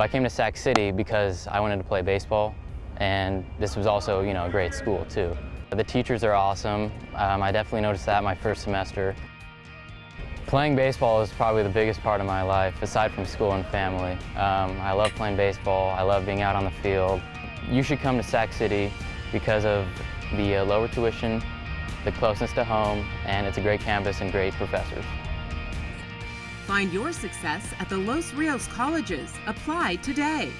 So I came to Sac City because I wanted to play baseball, and this was also, you know, a great school too. The teachers are awesome. Um, I definitely noticed that my first semester. Playing baseball is probably the biggest part of my life, aside from school and family. Um, I love playing baseball. I love being out on the field. You should come to Sac City because of the uh, lower tuition, the closeness to home, and it's a great campus and great professors. Find your success at the Los Rios colleges. Apply today.